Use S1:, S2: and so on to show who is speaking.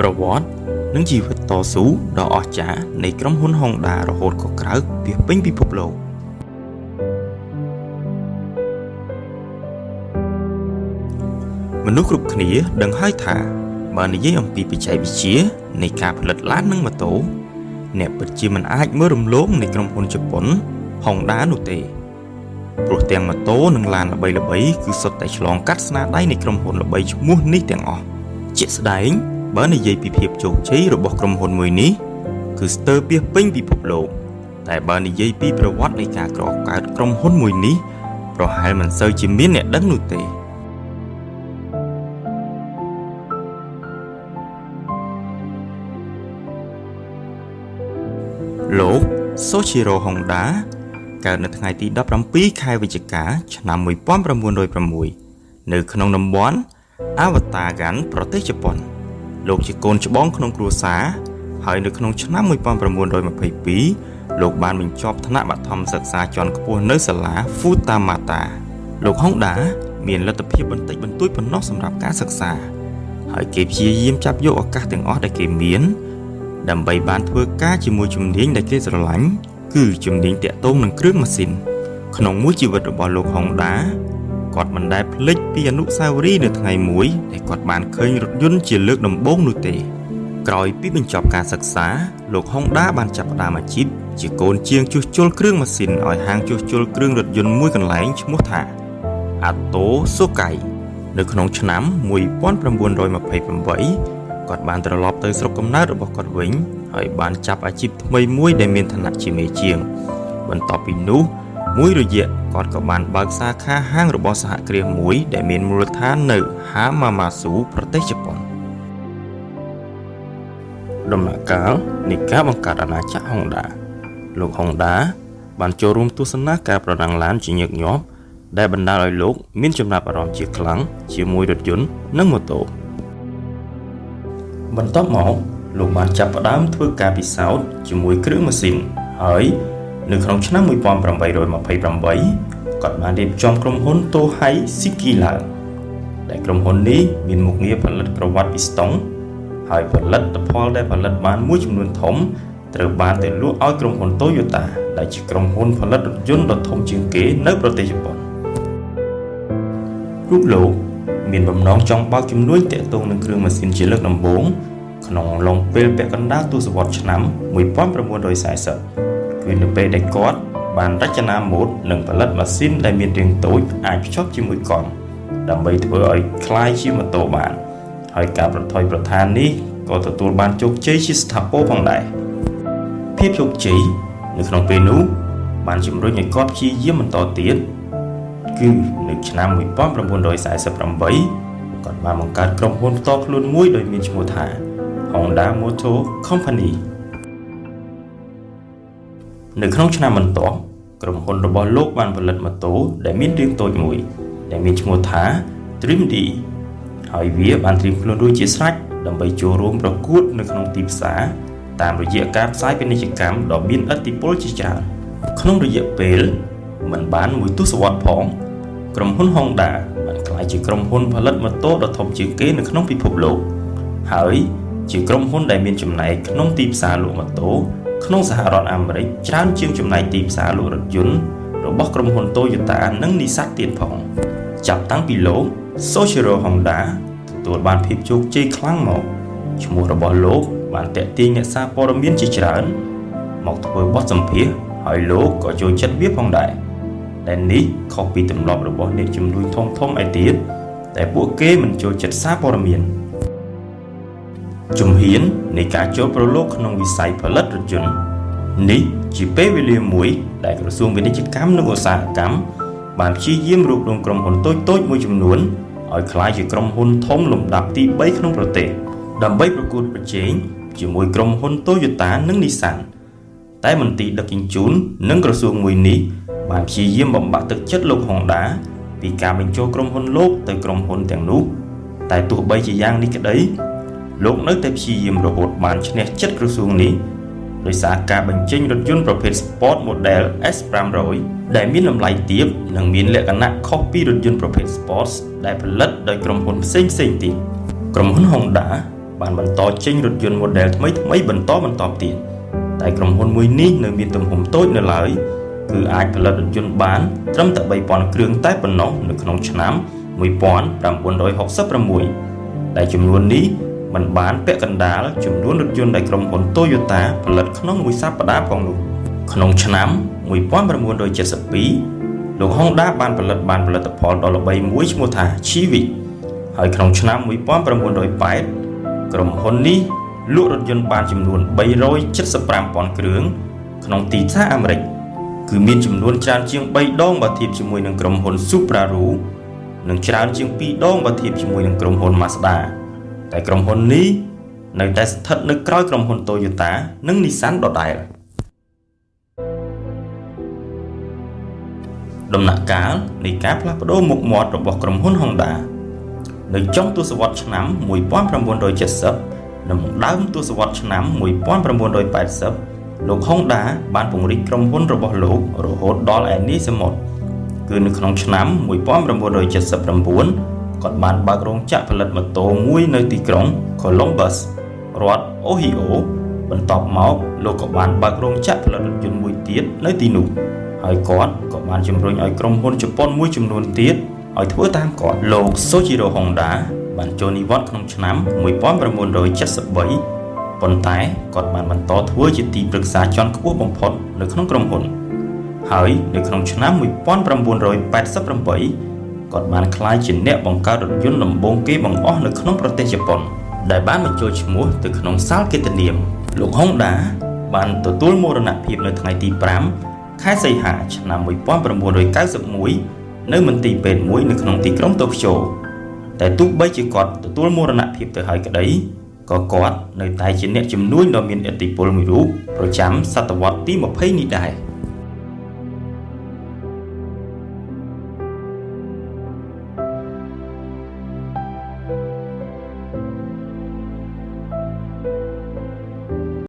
S1: ប្រវត្តិនិងជីវិតតស៊ូដ៏អស្ចារ្យនៃក្រុមហ៊ុន Honda រហូតក៏ក្រៅពីពេញពិភពលោកមនុស្សគ្រប់គ្នាដឹងហើយថាបើនិយាយអំពីបច្ចេកវិទ្យានៃការផលិតឡាននិងម៉ូតូអ្នកពិតជាមិនអាចមើលរំលងនៃក្រុមហ៊ុនជប៉ុន Honda នោះទេព្រោះទាំងម៉ូតូនិងឡានល្បីៗគឺសុទ្ធតែឆ្លងកាត់ស្នាដៃនៃក្រុមហ៊ុនល្បីឈ្មោះនេះទាំងអស់ជាក់ស្ដែង បើនិយាយពីភាពជោគជ័យរបស់ក្រុមហ៊ុនមួយនេះគឺស្ទើរពាសពេញពិភពលោកតែបើនិយាយពីប្រវត្តិនៃការក្រកើតក្រុមហ៊ុនមួយនេះប្រហែលមិនសូវជាមានអ្នកដឹងនោះទេលោក Soichiro Honda កើតនៅថ្ងៃទី17ខែវិច្ឆិកា ឆ្នាំ1906នៅក្នុងតំបន់ Awatagan ប្រទេសជប៉ុន លោកជាកូនច្បងក្នុងគ្រួសារហើយនៅក្នុងឆ្នាំ1922លោកបានបញ្ចប់ថ្នាក់បឋមសិក្សាជាន់ខ្ពស់នៅសាលា Futamata លោក Honda មានលទ្ធភាពបន្តិចបន្តួចប៉ុណ្ណោះសម្រាប់ការសិក្សា ហើយគេព្យាយាមចាប់យកឱកាសទាំងអស់ដែលគេមាន ដើម្បីបានធ្វើការជាមួយជំនាញដែលគេស្រឡាញ់គឺជំនាញតាក់ទងនឹងគ្រឿងម៉ាស៊ីនក្នុងមួយជីវិតរបស់លោក Honda គាត់មិនដែលភ្លេចពីអនុស្សាវរីយ៍នៅថ្ងៃមួយដែលគាត់បានឃើញរថយន្តជាលើកដំបូងនោះទេក្រោយពីបញ្ចប់ការសិក្សាលោក Honda បានចាប់ផ្ដើមអាជីពជាកូនជាងជួសជុលគ្រឿងម៉ាស៊ីនឲ្យហាងជួសជុលគ្រឿងរថយន្តមួយកន្លែងឈ្មោះថា Atto Sokai នៅក្នុងឆ្នាំ1928គាត់បានត្រឡប់ទៅស្រុកកំណើតរបស់គាត់វិញហើយបានចាប់អាជីពថ្មីមួយដែលមានឋានៈជាមេជាង បន្ទាប់ពីនោះ មួយរយៈគាត់ក៏បានបើកសាខាហាងរបស់សហគ្រាសមួយ ដែលមានមូលដ្ឋាននៅ Hamamatsu ប្រទេសជប៉ុនដំណាក់កាលនៃការបង្កើតអាណាចក្រ Honda លោក Honda បានចូលរួមទស្សនាការប្រណាំងឡានជាញឹកញាប់ដែលបណ្ដាលឲ្យលោក មានចំណាប់អារម្មណ៍ជាខ្លាំងជាមួយរថយន្តនិងម៉ូតូបន្ទាប់មកលោកបានចាប់ផ្ដើមធ្វើការពិសោធន៍ជាមួយគ្រឿងម៉ាស៊ីនហើយ នៅក្នុងឆ្នាំ1828គាត់បានរៀបចំក្រុមហ៊ុន Tohei Shiki ឡើងដែលក្រុមហ៊ុននេះមានមុខងារផលិតក្រវ៉ាត់ពីស្តុងហើយផលិតផលដែលផលិតបានមួយចំនួនធំត្រូវបានទៅលក់ឲ្យក្រុមហ៊ុន Toyota ដែលជាក្រុមហ៊ុនផលិតរថយន្តដ៏ធំជាងគេនៅប្រទេសជប៉ុនរូបលោកមានបំណងចង់បើកជំនួយតាក់ទងនឹងគ្រឿងម៉ាស៊ីនជាលើកដំបូងក្នុងឡុងពេលពាក់កណ្ដាលទសវត្សរ៍ឆ្នាំ1940 គឺនៅពេលដែលគាត់បានរចនាម៉ូដនិងផលិតម៉ាស៊ីនដែលមានរាងតូចអាចភ្ជាប់ជាមួយកង់ដើម្បីធ្វើឲ្យคล้ายជាម៉ូតូបាន ហើយការប្រថុយប្រឋាននេះក៏ទទួលបានជោគជ័យជាស្ថាពរផងដែរភាពជោគជ័យនៅក្នុងពេលនោះបានជំរុញឲ្យគាត់ព្យាយាមបន្តទៀតគឺនៅឆ្នាំ1948គាត់បានបង្កើតក្រុមហ៊ុនផ្ទាល់ខ្លួនមួយដោយមានឈ្មោះថា Honda Motor Company នៅក្នុងឆ្នាំបន្ទាប់ក្រុមហ៊ុនរបស់លោកបានផលិតម៉ូតូដែលមានរាងតូចមួយ ដែលមានឈ្មោះថា Dream D ហើយវាបានត្រៀមខ្លួនរួចជាស្រេចដើម្បីចូលរួមប្រកួតនៅក្នុងទីផ្សារតាមរយៈការផ្សាយពាណិជ្ជកម្មដ៏មានឥទ្ធិពលជាច្រើនក្នុងរយៈពេលមិនបានមួយទសវត្សរ៍ផង ក្រុមហ៊ុន Honda បានក្លាយជាក្រុមហ៊ុនផលិតម៉ូតូដ៏ធំជាងគេនៅក្នុងពិភពលោក ហើយជាក្រុមហ៊ុនដែលមានចំណែកក្នុងទីផ្សារលក់ម៉ូតូ ក្នុងសហរដ្ឋអាមេរិកច្រើនជាងចំណែកទីផ្សារលក់រថយន្តរបស់ក្រុមហ៊ុន Toyota និង Nissan ទៀតផង ចាប់តាំងពីលោក Soichiro Honda ទទួលបានភាពជោគជ័យខ្លាំងមកឈ្មោះរបស់លោកបានតាក់ទាញអ្នកសារព័ត៌មានជាច្រើន មកធ្វើបទសម្ភាសន៍ហើយលោកក៏ចូលចិត្តវាផងដែរដែលនេះខុសពីទម្លាប់របស់អ្នកជំនួយធំធំឯទៀតតែពួកគេមិនចូលចិត្តសារព័ត៌មាន ជំហាននៃការចូលប្រឡូកក្នុងវិស័យផលិតរថយន្តនេះជាពេលវេលាមួយដែលក្រសួងពាណិជ្ជកម្មនិងឧស្សាហកម្មបានព្យាយាមរួបរวมក្រុមហ៊ុនតូចៗមួយចំនួនឲ្យក្លាយជាក្រុមហ៊ុនធំលំដាប់ទី3ក្នុងប្រទេសដើម្បីប្រកួតប្រជែងជាមួយក្រុមហ៊ុន Toyota និង Nissan តែមន្ទីរដឹកជញ្ជូននិងក្រសួងមួយនេះបានព្យាយាមបំបាក់ទឹកចិត្តលោក Honda ពីការបញ្ចូលក្រុមហ៊ុនលោកទៅក្រុមហ៊ុនទាំងនោះ តែទោះបីជាយ៉ាងនេះក្តី លោកនៅតែព្យាយាមរហូតបានឈ្នះចិត្តក្រសួងនេះដោយសារការបញ្ចេញរថយន្តប្រភេទ Sport Model S500 ដែលមានតម្លៃទាបនិងមានលក្ខណៈខុសពីរថយន្តប្រភេទ Sports ដែលផលិតដោយក្រុមហ៊ុនផ្សេងផ្សេងទៀតក្រុមហ៊ុន Honda បានបន្តចេញរថយន្ត model ថ្មីថ្មីបន្តបន្តទៀតតែក្រុមហ៊ុនមួយនេះនៅមានទំហំតូចនៅឡើយគឺអាចផលិតរថយន្តបានត្រឹមតែ3000គ្រឿងតែប៉ុណ្ណោះនៅក្នុងឆ្នាំ1966ដែលចំនួននេះ มันបានពាក់កណ្ដាលចំនួនរថយន្តដែលក្រុមហ៊ុន Toyota ផលិតក្នុងមួយសប្តាហ៍ផងនោះក្នុងឆ្នាំ1972លោក Honda បានផលិតបានផលិតផលដ៏ល្បីមួយឈ្មោះថា Civic ហើយក្នុងឆ្នាំ1908ក្រុមហ៊ុននេះលក់រថយន្តបានចំនួន375,000គ្រឿងក្នុងទីផ្សារអាមេរិកគឺមានចំនួនច្រើនជាង3ដងបើធៀបជាមួយនឹងក្រុមហ៊ុន Subaru និងច្រើនជាង2ដងបើធៀបជាមួយនឹងក្រុមហ៊ុន Mazda តែក្រុមហ៊ុននេះនៅតែស្ថិតនៅក្រោយក្រុមហ៊ុន Toyota និង Nissan ដដែលដំណាក់កាលនៃការផ្លាស់ប្ដូរមុខមាត់របស់ក្រុមហ៊ុន Honda នៅចុងទសវត្សរ៍ឆ្នាំ1970និងដើមទសវត្សរ៍ឆ្នាំ1980លោក Honda បានពង្រីកក្រុមហ៊ុនរបស់លោករហូតដល់ឯនេះសមុទ្រគឺនៅក្នុងឆ្នាំ1979 គាត់បានបើករោងចក្រផលិតម៉ូតូមួយនៅទីក្រុង Columbus រដ្ឋ Ohio បន្ទាប់មកលោកក៏បានបើករោងចក្រផលិតរថយន្តមួយទៀតនៅទីនោះហើយគាត់ក៏បានជំរុញឲ្យក្រុមហ៊ុនជប៉ុនមួយចំនួនទៀតឲ្យធ្វើតាមគាត់លោក Soichiro Honda បានចូលនិវត្តន៍ក្នុងឆ្នាំ1973ប៉ុន្តែគាត់បានបន្តធ្វើជាទីប្រឹក្សាជាន់ខ្ពស់បំផុតនៅក្នុងក្រុមហ៊ុនហើយនៅក្នុងឆ្នាំ1988 គាត់បានក្លាយជាអ្នកបង្កើតរថយន្តដំបូងគេបង្អស់នៅក្នុងប្រទេសជប៉ុន ដែលបានបញ្ចូលឈ្មោះទៅក្នុងសាលកិត្តិនាមលោក Honda បានទទួលមរណភាពនៅថ្ងៃទី5ខែសីហាឆ្នាំ1991នៅមន្ទីរពេទ្យមួយនៅក្នុងទីក្រុងតូក្យូតែទោះបីជាគាត់ទទួលមរណភាពទៅហើយក្តីក៏គាត់នៅតែជាអ្នកជំនួយដ៏មានឥទ្ធិពលមួយរូបប្រចាំសតវត្សទី20នេះដែរ